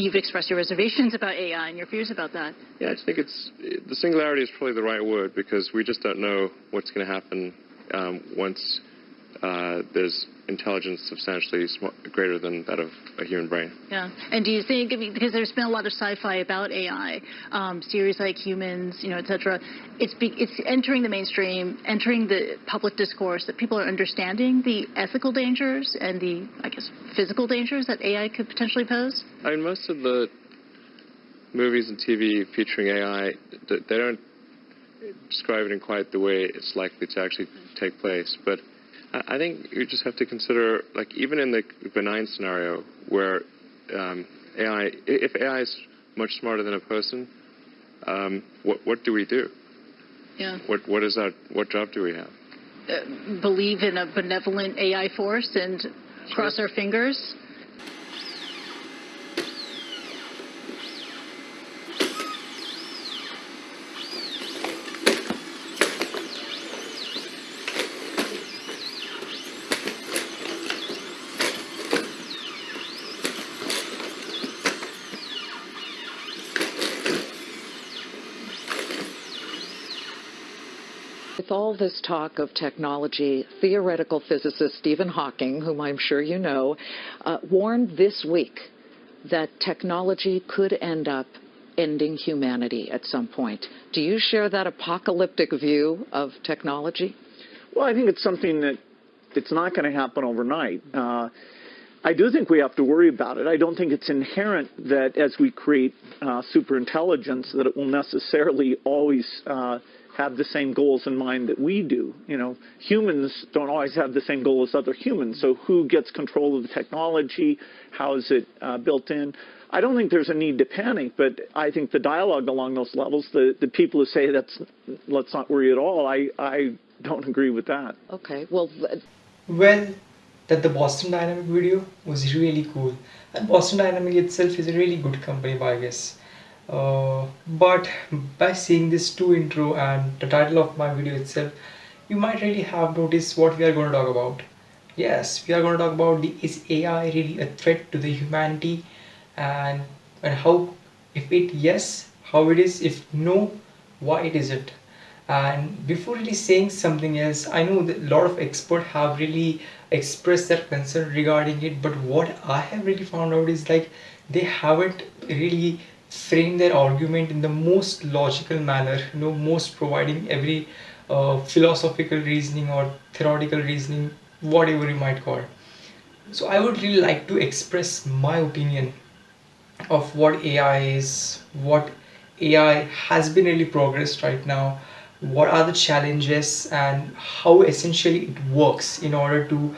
you've expressed your reservations about AI and your fears about that. Yeah, I think it's the singularity is probably the right word because we just don't know what's going to happen um, once uh, there's intelligence substantially greater than that of a human brain. Yeah, and do you think, because there's been a lot of sci-fi about AI, um, series like Humans, you know, et cetera, it's, it's entering the mainstream, entering the public discourse, that people are understanding the ethical dangers and the, I guess, physical dangers that AI could potentially pose? I mean, most of the movies and TV featuring AI, they don't describe it in quite the way it's likely to actually take place, but I think you just have to consider, like, even in the benign scenario where um, AI, if AI is much smarter than a person, um, what what do we do? Yeah. What what is our what job do we have? Uh, believe in a benevolent AI force and sure. cross our fingers. With all this talk of technology, theoretical physicist Stephen Hawking, whom I'm sure you know, uh, warned this week that technology could end up ending humanity at some point. Do you share that apocalyptic view of technology? Well, I think it's something that it's not going to happen overnight. Uh, I do think we have to worry about it. I don't think it's inherent that as we create uh, superintelligence that it will necessarily always uh, have the same goals in mind that we do. You know, humans don't always have the same goal as other humans. So who gets control of the technology? How is it uh, built in? I don't think there's a need to panic, but I think the dialogue along those levels, the, the people who say that's let's not worry at all, I, I don't agree with that. Okay, well. Well, that the Boston Dynamic video was really cool. And Boston Dynamic itself is a really good company, I guess. Uh, but by seeing this two intro and the title of my video itself you might really have noticed what we are going to talk about. Yes we are going to talk about the is AI really a threat to the humanity? And and how if it yes how it is if no why it isn't and before really saying something else I know that a lot of experts have really expressed their concern regarding it but what I have really found out is like they haven't really frame their argument in the most logical manner you know most providing every uh, philosophical reasoning or theoretical reasoning whatever you might call. So I would really like to express my opinion of what AI is what AI has been really progressed right now what are the challenges and how essentially it works in order to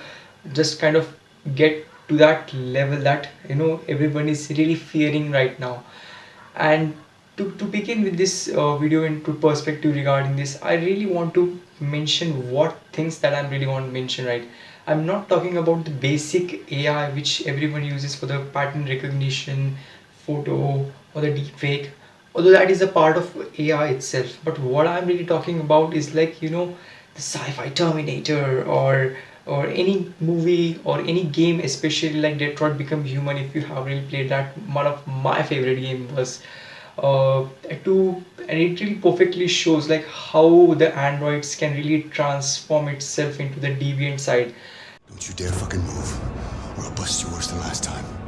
just kind of get to that level that you know everyone is really fearing right now and to, to begin with this uh, video into perspective regarding this I really want to mention what things that I'm really want to mention right? I'm not talking about the basic AI which everyone uses for the pattern recognition photo or the deepfake. Although that is a part of AI itself. But what I'm really talking about is like you know the sci-fi Terminator or or any movie or any game especially like Detroit Become Human if you have really played that one of my favorite game was uh, to and it really perfectly shows like how the androids can really transform itself into the deviant side. Don't you dare fucking move or I'll bust you worse than last time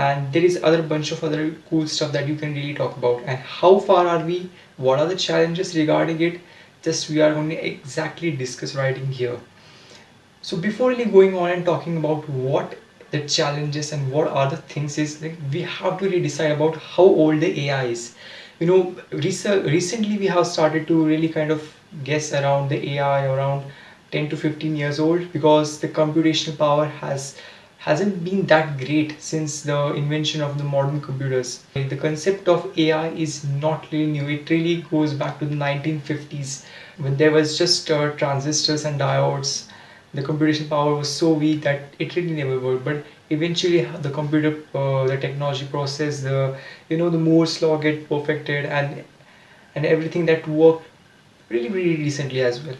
and there is other bunch of other cool stuff that you can really talk about. And how far are we? What are the challenges regarding it? Just we are going to exactly discuss in here. So before really going on and talking about what the challenges and what are the things is like we have to really decide about how old the AI is. You know recently we have started to really kind of guess around the AI around 10 to 15 years old because the computational power has hasn't been that great since the invention of the modern computers. The concept of AI is not really new. It really goes back to the 1950s when there was just uh, transistors and diodes. The computation power was so weak that it really never worked. But eventually, the computer, uh, the technology process, the you know the Moore's law get perfected, and and everything that worked really really recently as well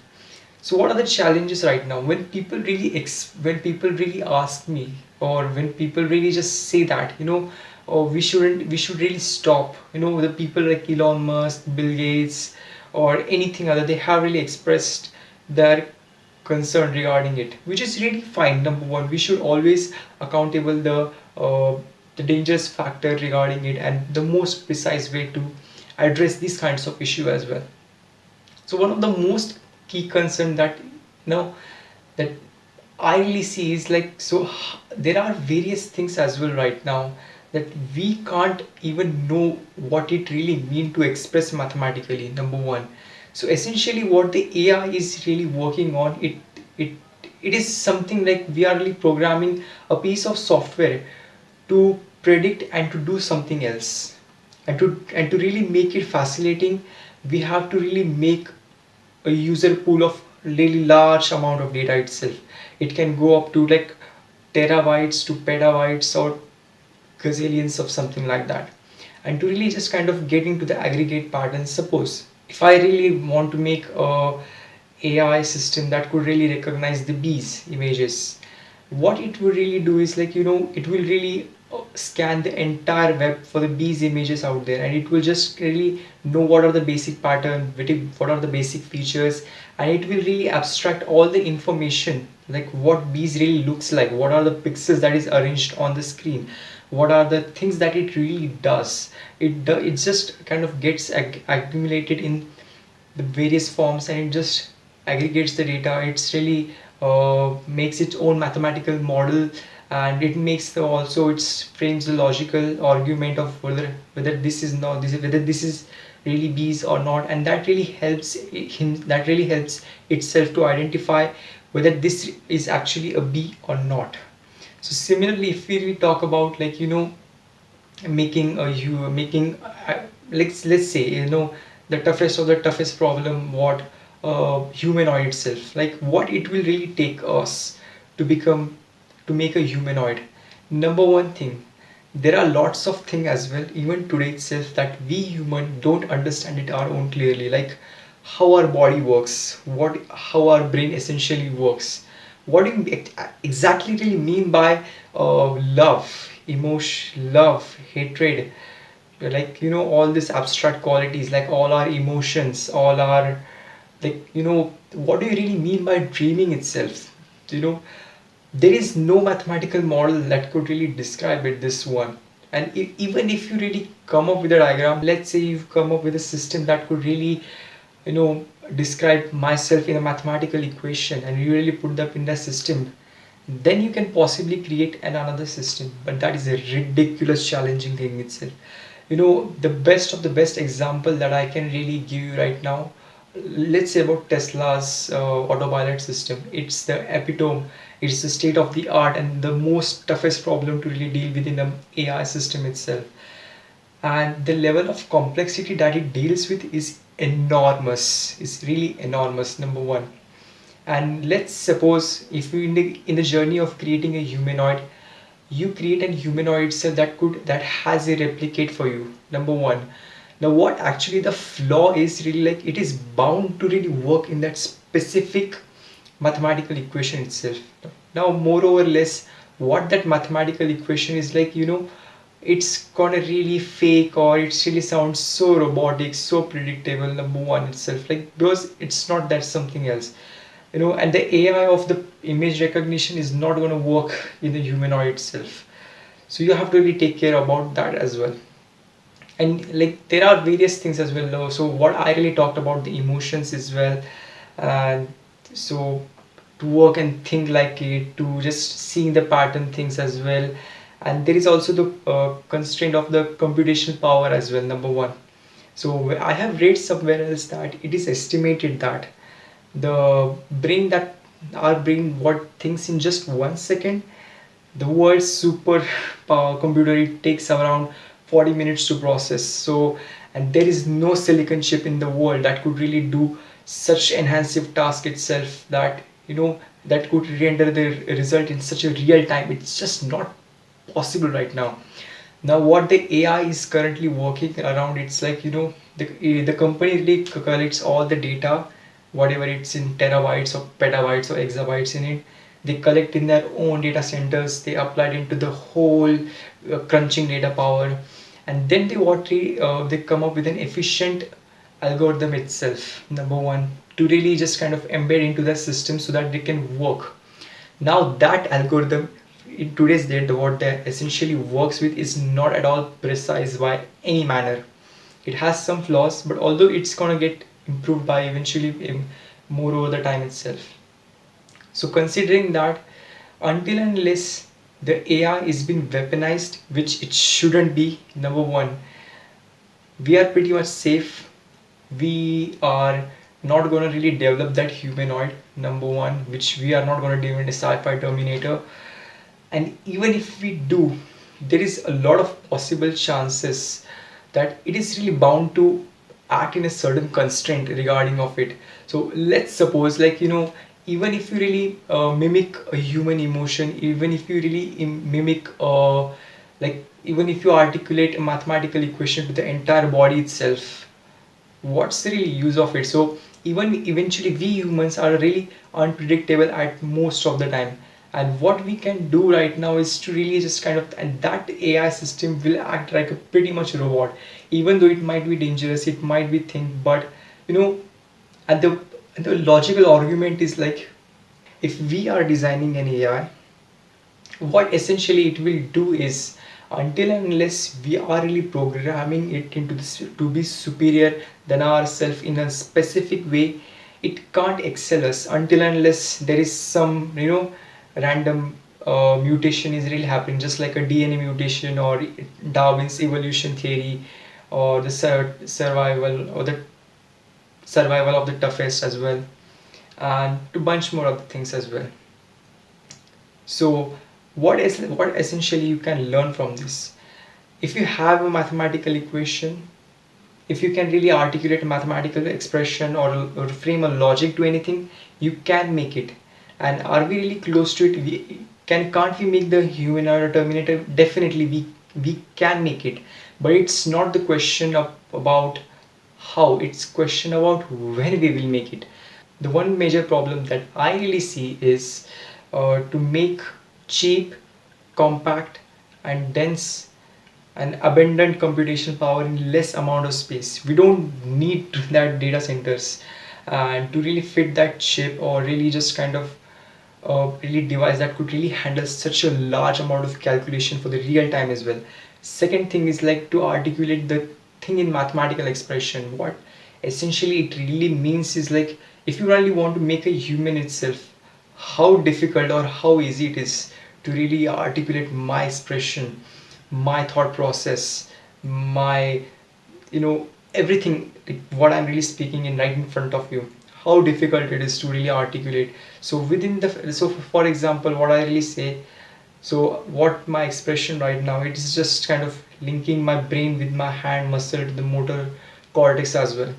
so what are the challenges right now? When people really ex- when people really ask me or when people really just say that you know oh, we shouldn't we should really stop you know the people like Elon Musk Bill Gates or anything other they have really expressed their concern regarding it which is really fine number one. We should always accountable the uh, the dangerous factor regarding it and the most precise way to address these kinds of issue as well. So one of the most key concern that you know that I really see is like so there are various things as well right now that we can't even know what it really mean to express mathematically number one. So essentially what the AI is really working on it it it is something like we are really programming a piece of software to predict and to do something else. And to and to really make it fascinating we have to really make a user pool of really large amount of data itself. It can go up to like terabytes to petabytes or gazillions of something like that. And to really just kind of get into the aggregate patterns suppose if i really want to make a ai system that could really recognize the bees images what it will really do is like you know it will really scan the entire web for the bees images out there and it will just really know what are the basic pattern what are the basic features and it will really abstract all the information like what bees really looks like what are the pixels that is arranged on the screen what are the things that it really does. It do, it just kind of gets ag accumulated in the various forms and it just aggregates the data. It's really uh, makes its own mathematical model and it makes the also it frames the logical argument of whether whether this is not this is whether this is really bees or not. And that really helps him that really helps itself to identify whether this is actually a bee or not. So similarly if we talk about like you know making a you making uh, let's let's say you know the toughest of the toughest problem what uh, humanoid itself like what it will really take us to become to make a humanoid. Number one thing there are lots of things as well even today itself that we human don't understand it our own clearly. Like how our body works what how our brain essentially works. What do you exactly really mean by uh, love emotion love hatred? Like you know all these abstract qualities like all our emotions all our like you know what do you really mean by dreaming itself? You know there is no mathematical model that could really describe it this one. And if, even if you really come up with a diagram let's say you've come up with a system that could really you know describe myself in a mathematical equation and you really put that in the system then you can possibly create an another system. But that is a ridiculous challenging thing itself. You know the best of the best example that i can really give you right now let's say about tesla's uh, autopilot system. It's the epitome it's the state of the art and the most toughest problem to really deal with in the AI system itself. And the level of complexity that it deals with is enormous. It's really enormous, number one. And let's suppose if you in the, in the journey of creating a humanoid, you create a humanoid itself that could that has a replicate for you. Number one. Now what actually the flaw is really like it is bound to really work in that specific mathematical equation itself. Now more or less what that mathematical equation is like you know it's gonna really fake or it really sounds so robotic so predictable number one itself. Like because it's not that something else. You know and the AI of the image recognition is not going to work in the humanoid itself. So you have to really take care about that as well. And like there are various things as well so what I really talked about the emotions as well and so to work and think like it to just seeing the pattern things as well. And there is also the uh, constraint of the computational power as well number one. So i have read somewhere else that it is estimated that the brain that our brain what thinks in just one second the world's super power computer it takes around 40 minutes to process. So and there is no silicon chip in the world that could really do such enhanced task itself that you know that could render the result in such a real time. It's just not possible right now. Now what the ai is currently working around it's like you know the, eh, the company really collects all the data whatever it's in terabytes or petabytes or exabytes in it. They collect in their own data centers they apply it into the whole uh, crunching data power. And then they what uh, they come up with an efficient algorithm itself number one to really just kind of embed into the system so that they can work. Now that algorithm in today's date what that essentially works with is not at all precise by any manner. It has some flaws but although it's gonna get improved by eventually um, more over the time itself. So considering that until and unless the AI is being weaponized which it shouldn't be number one we are pretty much safe we are not going to really develop that humanoid number one which we are not going to do in a sci-fi terminator. And even if we do there is a lot of possible chances that it is really bound to act in a certain constraint regarding of it. So let's suppose like you know even if you really uh, mimic a human emotion even if you really mimic uh, like even if you articulate a mathematical equation to the entire body itself what's the real use of it? So even eventually we humans are really unpredictable at most of the time. And what we can do right now is to really just kind of and that AI system will act like a pretty much robot. Even though it might be dangerous it might be think but you know at the the logical argument is like if we are designing an AI what essentially it will do is until and unless we are really programming it into this to be superior than ourselves in a specific way it can't excel us. Until unless there is some you know random uh, mutation is really happening just like a DNA mutation or Darwin's evolution theory or the sur survival or the survival of the toughest as well and to bunch more of the things as well. So what is what essentially you can learn from this? If you have a mathematical equation if you can really articulate a mathematical expression or, or frame a logic to anything you can make it. And are we really close to it? We can can't we make the human or terminator? Definitely we we can make it. But it's not the question of about how. It's question about when we will make it. The one major problem that i really see is uh, to make cheap compact and dense and abundant computation power in less amount of space. We don't need that data centers and to really fit that chip or really just kind of uh, really device that could really handle such a large amount of calculation for the real time as well. Second thing is like to articulate the thing in mathematical expression. What essentially it really means is like if you really want to make a human itself how difficult or how easy it is to really articulate my expression my thought process my you know everything what i'm really speaking in right in front of you how difficult it is to really articulate. So within the so for example what i really say so what my expression right now it is just kind of linking my brain with my hand muscle to the motor cortex as well.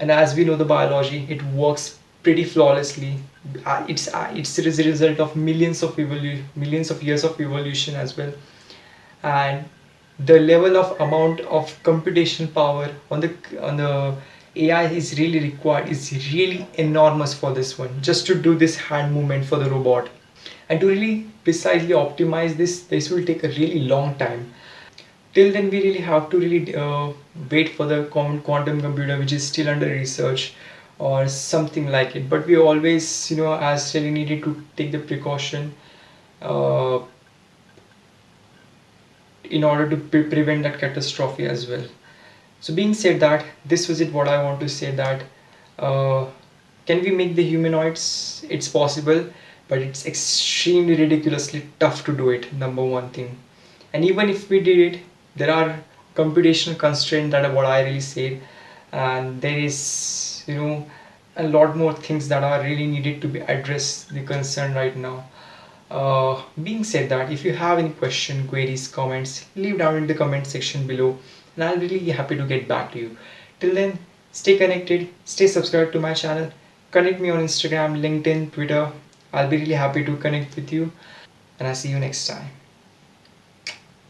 And as we know the biology it works pretty flawlessly. Uh, it's uh, it's a result of millions of millions of years of evolution as well. And the level of amount of computational power on the on the AI is really required is really enormous for this one just to do this hand movement for the robot. And to really precisely optimize this this will take a really long time. Till then we really have to really uh, wait for the quantum computer which is still under research or something like it. But we always you know as really needed to take the precaution uh, in order to pre prevent that catastrophe as well. So being said that this was it what i want to say that uh, can we make the humanoids? It's possible but it's extremely ridiculously tough to do it number one thing. And even if we did it there are computational constraints that are what i really said and there is you know a lot more things that are really needed to be addressed the concern right now Uh, being said that, if you have any question, queries, comments, leave down in the comment section below and I'll be really happy to get back to you. Till then, stay connected, stay subscribed to my channel, connect me on Instagram, LinkedIn, Twitter. I'll be really happy to connect with you and I'll see you next time.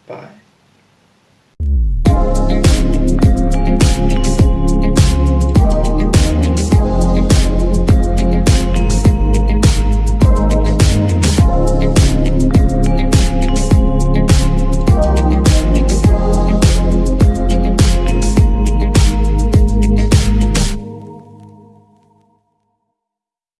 Bye.